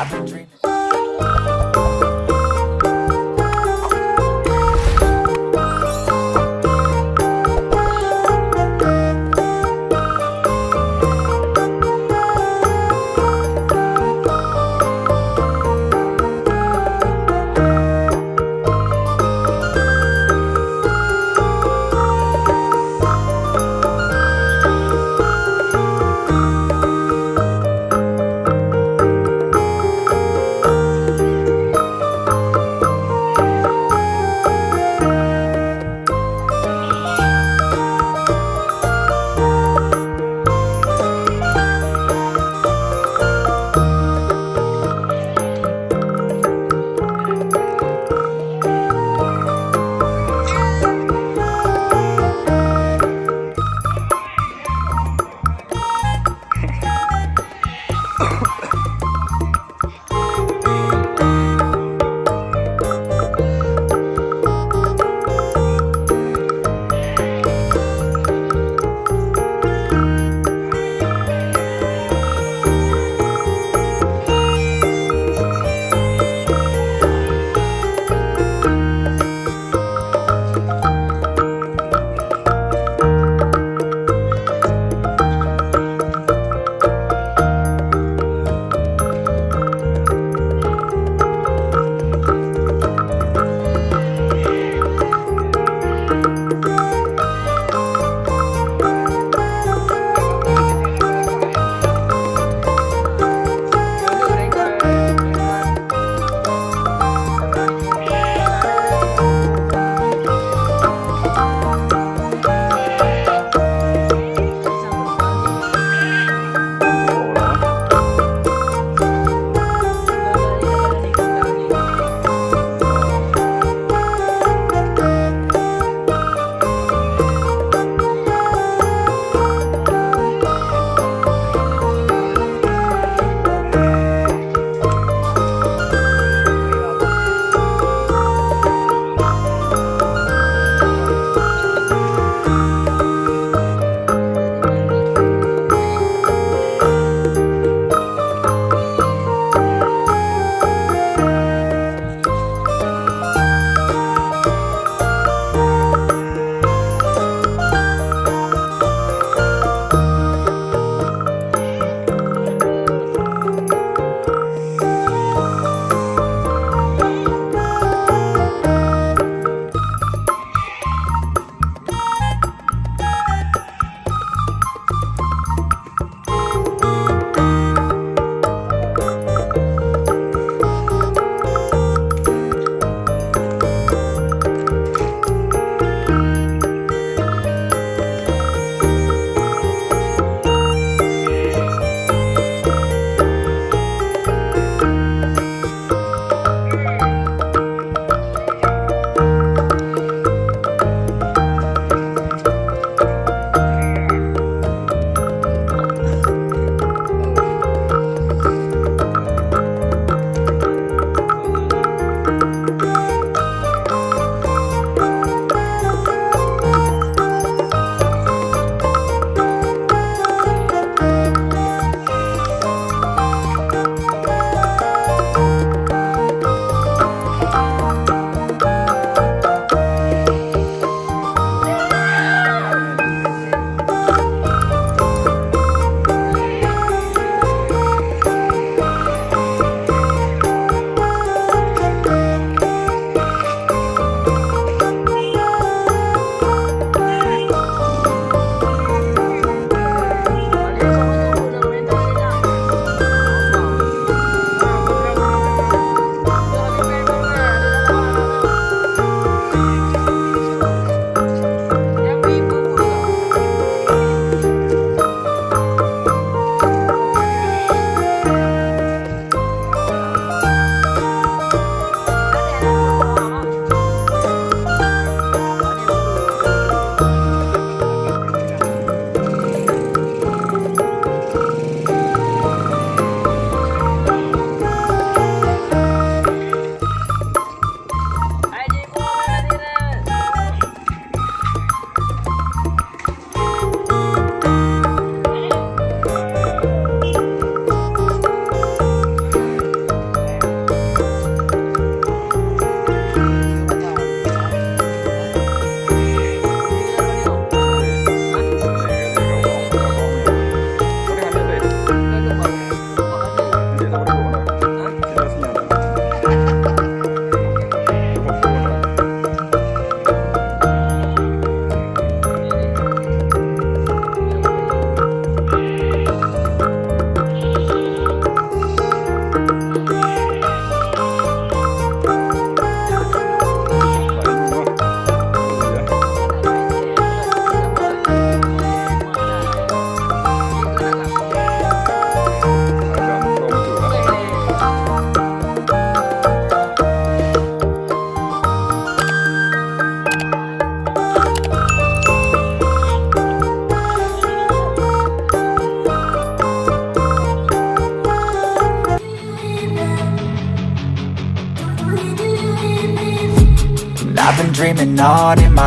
I've been dreaming. I've been dreaming on in my